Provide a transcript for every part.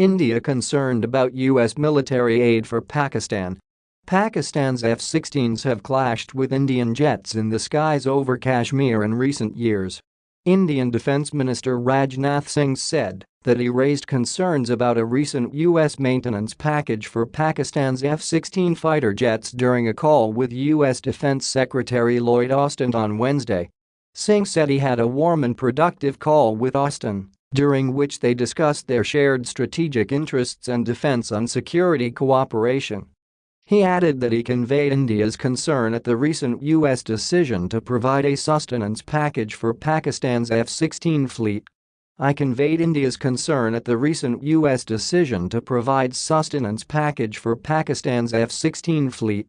India concerned about U.S. military aid for Pakistan. Pakistan's F-16s have clashed with Indian jets in the skies over Kashmir in recent years. Indian Defence Minister Rajnath Singh said that he raised concerns about a recent U.S. maintenance package for Pakistan's F-16 fighter jets during a call with U.S. Defense Secretary Lloyd Austin on Wednesday. Singh said he had a warm and productive call with Austin, during which they discussed their shared strategic interests and defense and security cooperation. He added that he conveyed India's concern at the recent U.S. decision to provide a sustenance package for Pakistan's F-16 fleet. I conveyed India's concern at the recent U.S. decision to provide sustenance package for Pakistan's F-16 fleet.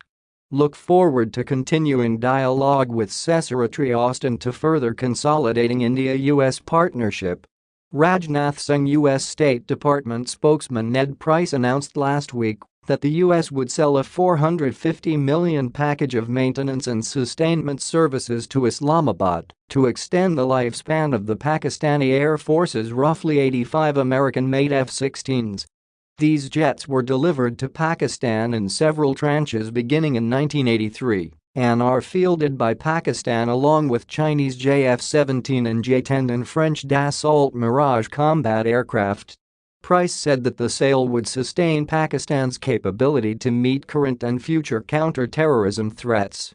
Look forward to continuing dialogue with Secretary Austin to further consolidating India-US partnership. Rajnath Singh U.S. State Department spokesman Ned Price announced last week that the U.S. would sell a 450 million package of maintenance and sustainment services to Islamabad to extend the lifespan of the Pakistani Air Force's roughly 85 American-made F-16s. These jets were delivered to Pakistan in several tranches beginning in 1983 and are fielded by Pakistan along with Chinese JF-17 and J-10 and French Dassault Mirage combat aircraft Price said that the sale would sustain Pakistan's capability to meet current and future counter-terrorism threats.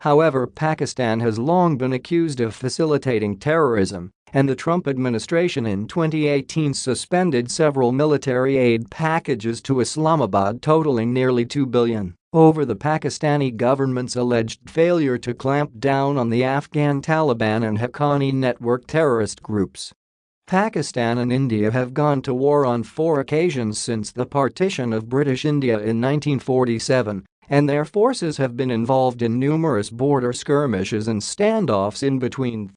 However, Pakistan has long been accused of facilitating terrorism, and the Trump administration in 2018 suspended several military aid packages to Islamabad totaling nearly 2 billion over the Pakistani government's alleged failure to clamp down on the Afghan Taliban and Haqqani network terrorist groups. Pakistan and India have gone to war on four occasions since the partition of British India in 1947, and their forces have been involved in numerous border skirmishes and standoffs in between.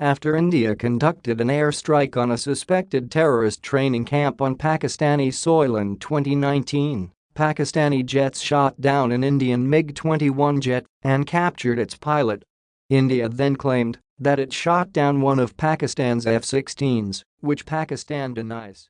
After India conducted an airstrike on a suspected terrorist training camp on Pakistani soil in 2019, Pakistani jets shot down an Indian MiG-21 jet and captured its pilot. India then claimed that it shot down one of Pakistan's F-16s, which Pakistan denies.